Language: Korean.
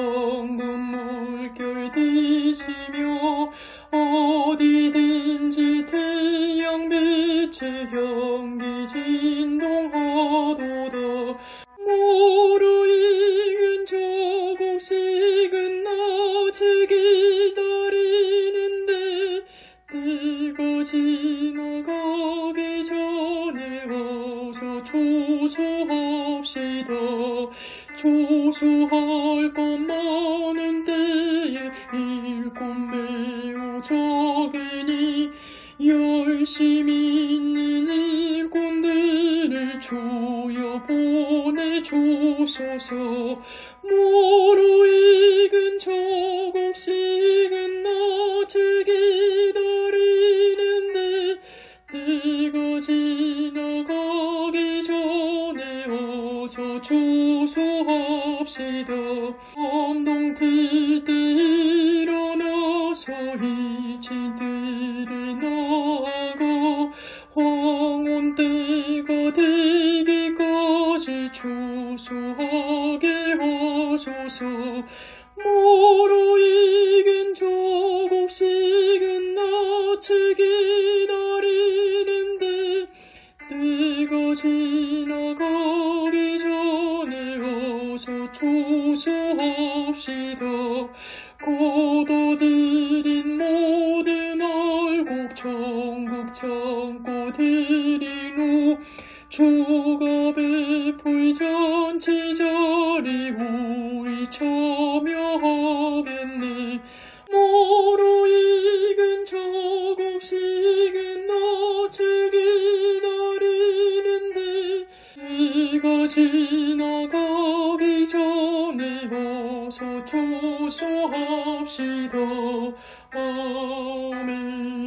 성령 눈물결 디시며 어디든지 태양빛의 향기 진동하도다. 모루 익은 저곡식은 낮에 기다리는데 때가 지나가게 어서 조소합시다 조소할 것 많은 때에 일꾼 매우 적으니 열심히 있는 일꾼들을 주여 보내주소서. 모 어서 조소합시다 언동틀 때 일어나서 이치들을 나고 황혼 때가 되기까지 주소하게 하소서. 모르익 지나가기 전에 어서 조소합시다 고도드린 모든 알곡 천국 드린 후 주가 베풀 잔치 자리 우리 참여하 나가기 전에 어서 조소합시다 아멘